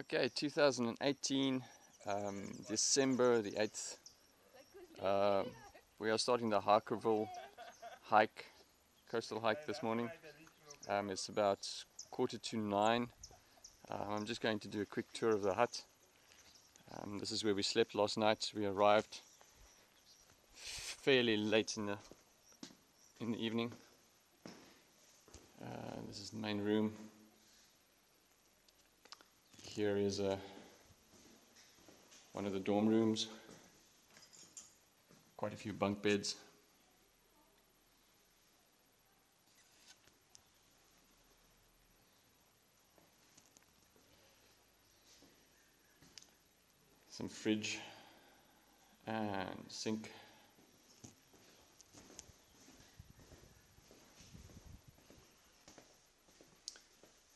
Okay, 2018, um, December the 8th. Uh, we are starting the Harkerville hike, coastal hike this morning. Um, it's about quarter to nine. Um, I'm just going to do a quick tour of the hut. Um, this is where we slept last night. We arrived fairly late in the in the evening. Uh, this is the main room here is a, uh, one of the dorm rooms. Quite a few bunk beds. Some fridge and sink.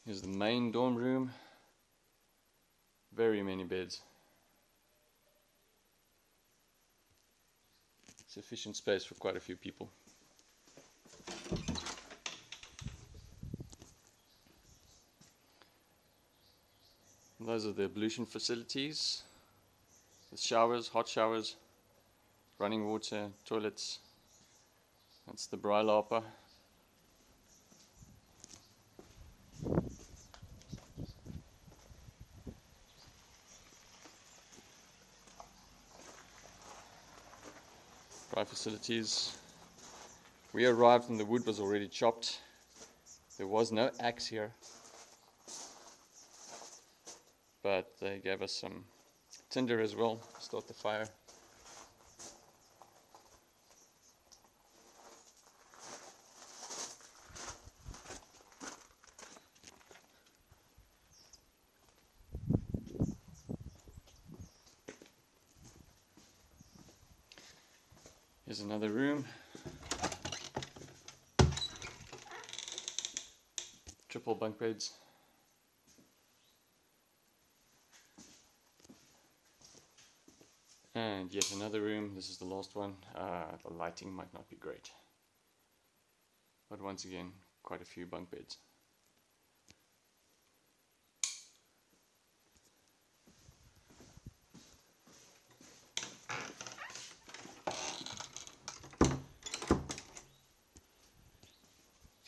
Here's the main dorm room very many beds. Sufficient space for quite a few people. Those are the ablution facilities with showers, hot showers, running water, toilets. That's the braai lapa. Facilities. We arrived and the wood was already chopped. There was no axe here. But they gave us some tinder as well to start the fire. Here's another room. Triple bunk beds. And yet another room. This is the last one. Uh, the lighting might not be great. But once again, quite a few bunk beds.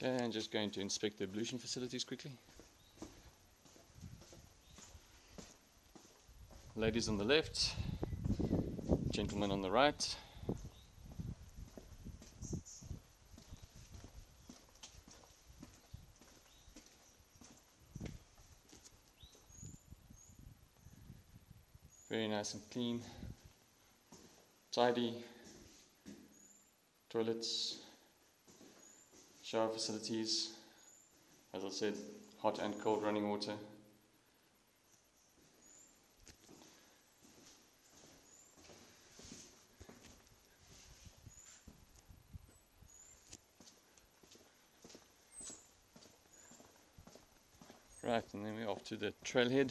Okay, I'm just going to inspect the ablution facilities quickly. Ladies on the left, gentlemen on the right. Very nice and clean, tidy, toilets, shower facilities, as I said, hot and cold running water. Right, and then we're off to the trailhead.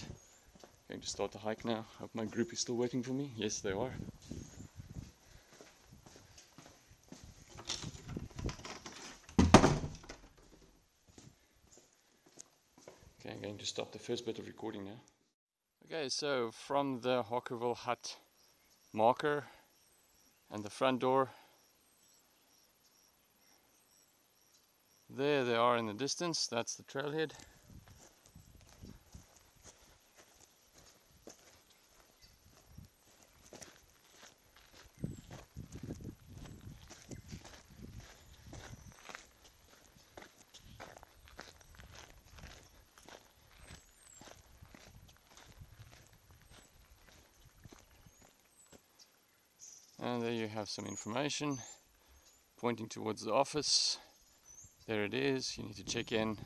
Going to start the hike now. Hope my group is still waiting for me. Yes, they are. Okay, I'm going to stop the first bit of recording now. Okay, so from the Harkerville hut marker and the front door, there they are in the distance, that's the trailhead. There you have some information pointing towards the office. There it is. You need to check in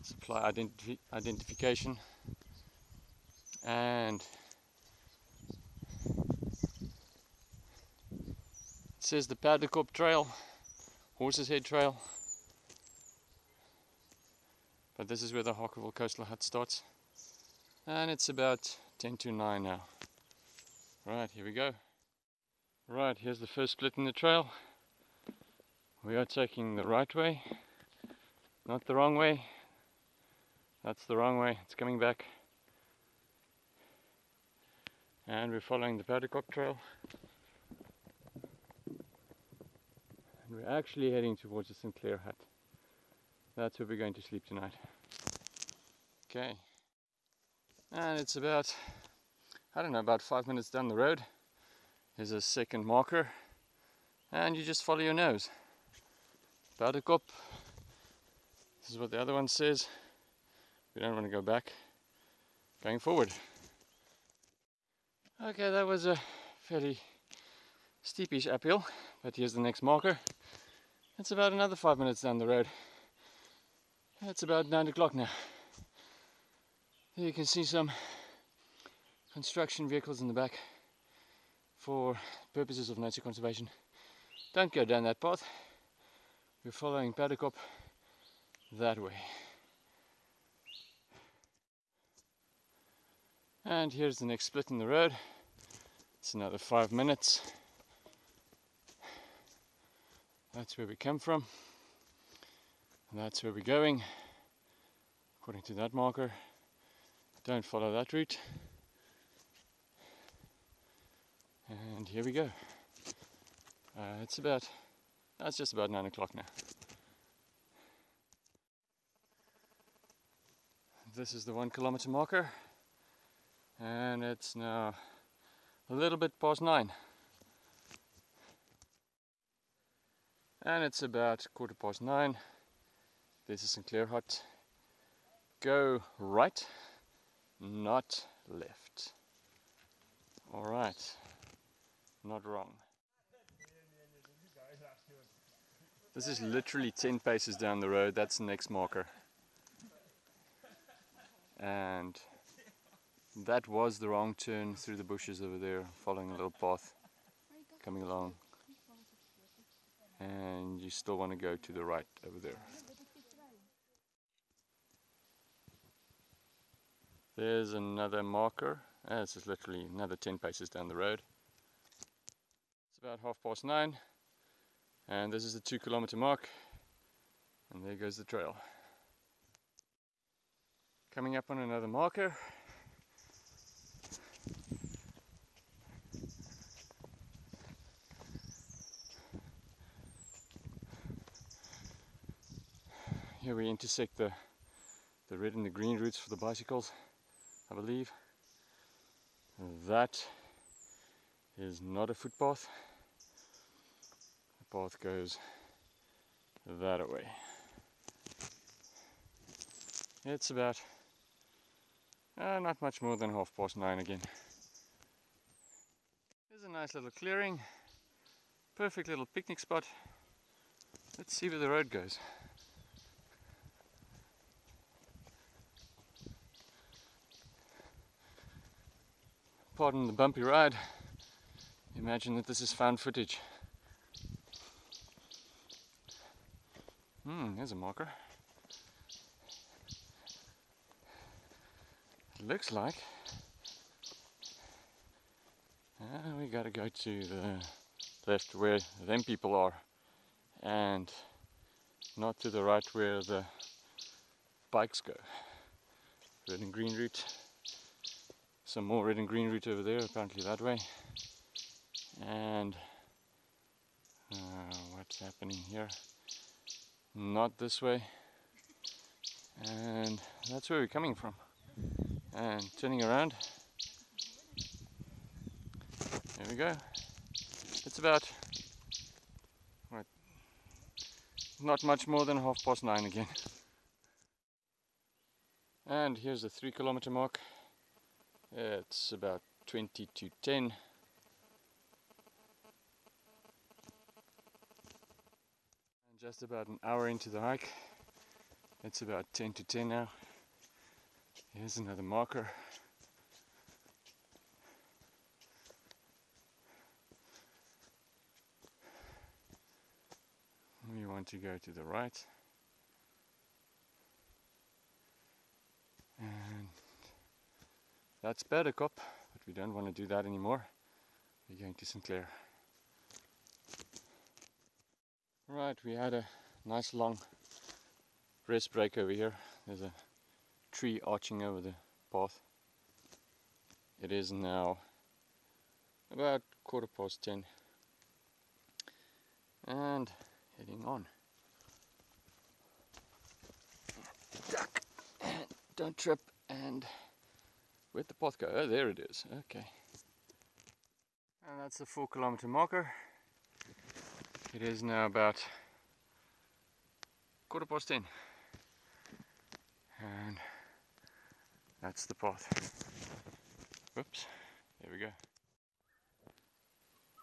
supply identif identification and it says the Perdekop Trail, Horse's Head Trail. But this is where the Harkerville Coastal Hut starts. And it's about 10 to 9 now. Right, here we go. Right, here's the first split in the trail. We are taking the right way, not the wrong way. That's the wrong way, it's coming back. And we're following the Perdekop Trail. And we're actually heading towards the Sinclair hut. That's where we're going to sleep tonight. Okay. And it's about, I don't know, about five minutes down the road. There's a second marker. And you just follow your nose. Perdekop. This is what the other one says. We don't want to go back. Going forward. Okay, that was a fairly steepish uphill, but here's the next marker. It's about another five minutes down the road. It's about nine o'clock now. You can see some construction vehicles in the back for purposes of nature conservation. Don't go down that path. We're following Perdekop that way. And here's the next split in the road. It's another five minutes. That's where we come from. And that's where we're going. According to that marker. Don't follow that route. And here we go. Uh, it's about, that's just about nine o'clock now. This is the one kilometer marker and it's now a little bit past nine and it's about quarter past nine this is Sinclair Hut go right not left alright not wrong this is literally 10 paces down the road that's the next marker and that was the wrong turn through the bushes over there, following a little path, coming along. And you still want to go to the right over there. There's another marker. Uh, this is literally another 10 paces down the road. It's about half past nine. And this is the two kilometer mark. And there goes the trail. Coming up on another marker. Here we intersect the, the red and the green routes for the bicycles, I believe. That is not a footpath. The path goes that way. It's about uh, not much more than half past nine again. There's a nice little clearing, perfect little picnic spot. Let's see where the road goes. Pardon the bumpy ride. Imagine that this is found footage. Hmm, there's a marker. looks like uh, we gotta go to the left where them people are and not to the right where the bikes go. Red and green route some more red and green route over there, apparently that way. And uh, what's happening here? Not this way. And that's where we're coming from. And turning around. There we go. It's about not much more than half past nine again. And here's the three kilometer mark. It's about 20 to 10. Just about an hour into the hike. It's about 10 to 10 now. Here's another marker. We want to go to the right. And that's Perdekop, but we don't want to do that anymore. We're going to Sinclair. Right, we had a nice long rest break over here. There's a tree arching over the path. It is now about quarter past 10 and heading on. Duck and don't trip and where'd the path go? Oh there it is. Okay. And that's the four kilometer marker it is now about quarter past 10 and that's the path whoops there we go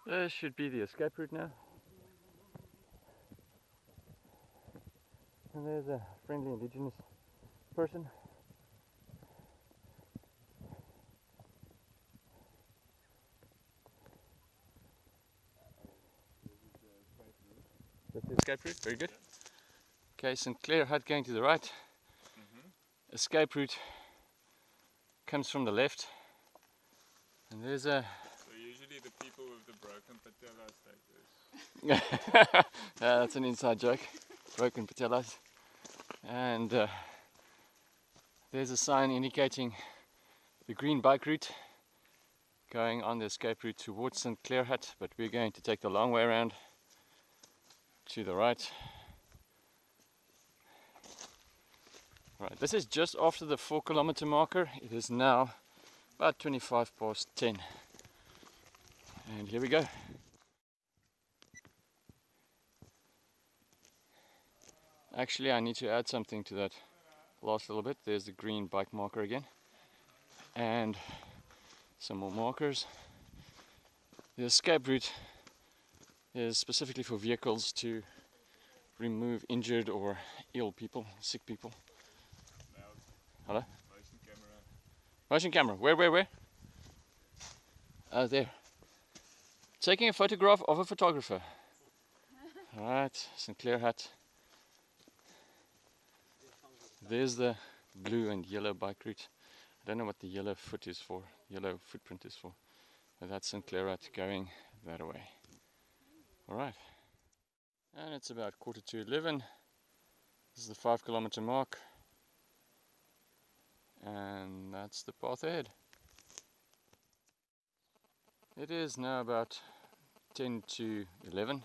this should be the escape route now. And there's a friendly indigenous person. Escape route, very good. Okay, Sinclair Hut going to the right. Mm -hmm. Escape route comes from the left. And there's a So Usually the people with the broken patellas like this. yeah, that's an inside joke. Broken patellas. And uh, there's a sign indicating the green bike route going on the escape route towards Sinclair Hut, but we're going to take the long way around to the right. Right, this is just after the 4 kilometer marker. It is now about 25 past 10. And here we go. Actually, I need to add something to that last little bit. There's the green bike marker again. And some more markers. The escape route is specifically for vehicles to remove injured or ill people, sick people. Hello? Motion camera. Motion camera. Where, where, where? Oh, there. Taking a photograph of a photographer. Alright, Sinclair Hut. There's the blue and yellow bike route. I don't know what the yellow foot is for, yellow footprint is for. But that's Sinclair Hut going that way. Alright. And it's about quarter to 11. This is the five kilometer mark. And that's the path ahead. It is now about 10 to 11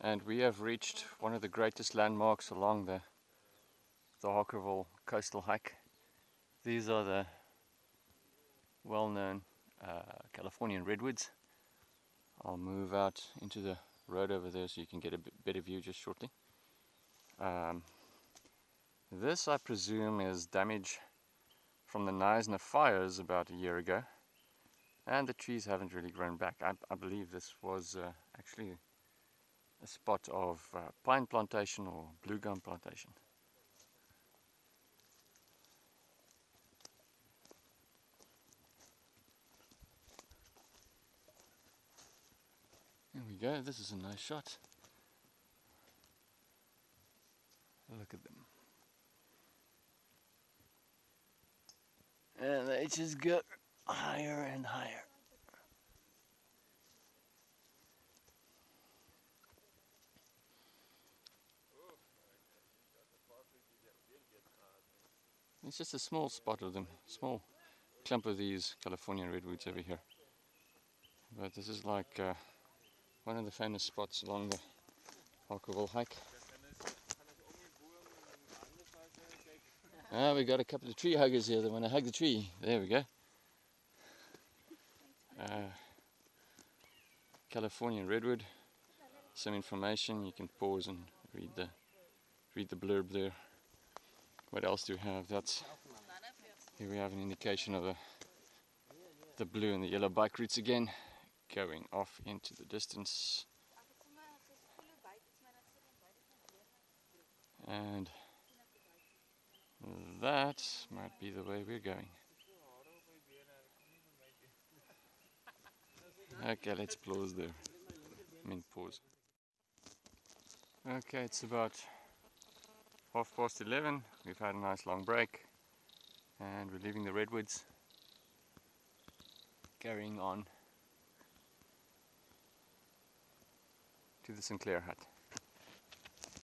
and we have reached one of the greatest landmarks along the the Harkerville coastal hike. These are the well-known uh, Californian redwoods. I'll move out into the road over there so you can get a bit better view just shortly. Um, this I presume is damage from the Knysna fires about a year ago and the trees haven't really grown back. I, I believe this was uh, actually a spot of uh, pine plantation or blue gum plantation. Go, this is a nice shot. Look at them. And they just go higher and higher. It's just a small spot of them, small clump of these Californian redwoods over here. But this is like uh, one of the famous spots along the Harkerville hike. Ah, we got a couple of tree huggers here that want to hug the tree. There we go. Uh, redwood. Some information. You can pause and read the read the blurb there. What else do we have? That's here we have an indication of the the blue and the yellow bike routes again, going off into the distance. And that might be the way we're going. Okay, let's close there. I mean, pause. Okay, it's about half past 11. We've had a nice long break and we're leaving the redwoods. Carrying on to the Sinclair hut.